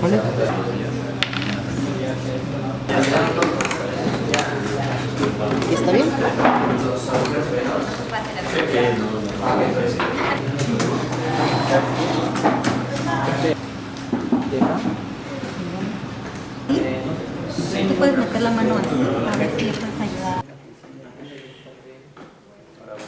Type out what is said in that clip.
Para. ¿Está bien? Tú puedes meter la mano así,